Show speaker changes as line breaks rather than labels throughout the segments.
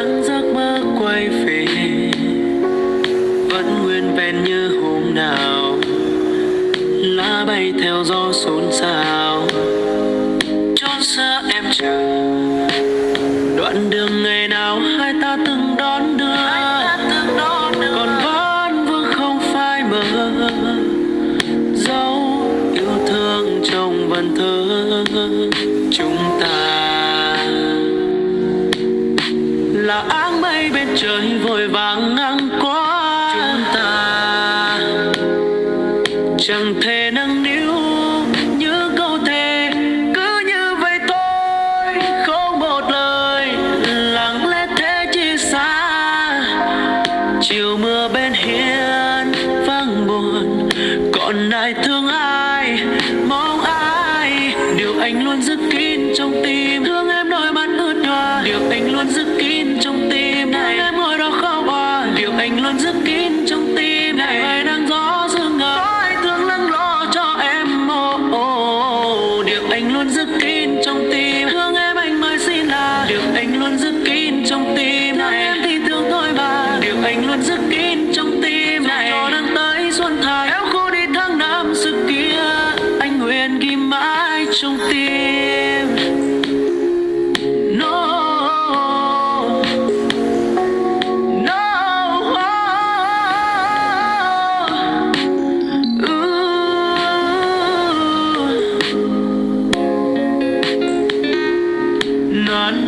dáng giấc mơ quay về. Vẫn nguyên vẹn như hôm nào. Lá bay theo gió xôn xao. trời vội vàng ngang qua, chúng ta chẳng thể nâng niu như câu thề cứ như vậy tôi không một lời. Lặng lẽ thế chi xa chiều mưa bên hiên vang buồn. Còn ai thương ai mong ai điều anh luôn giữ kín trong tim. Thương ai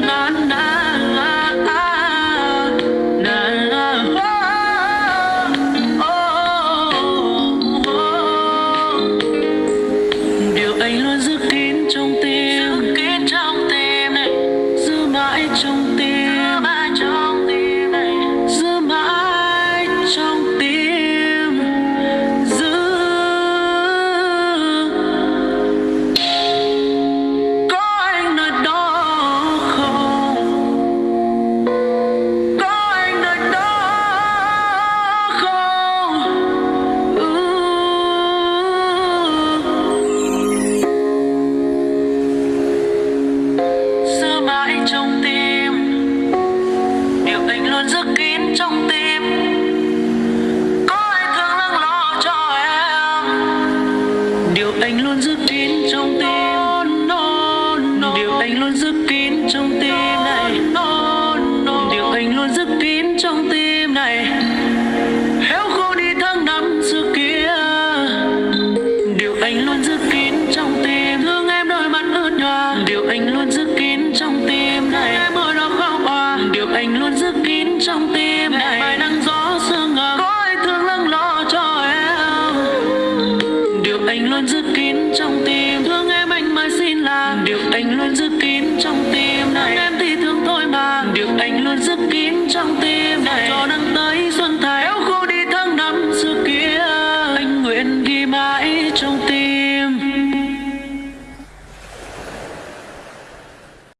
na na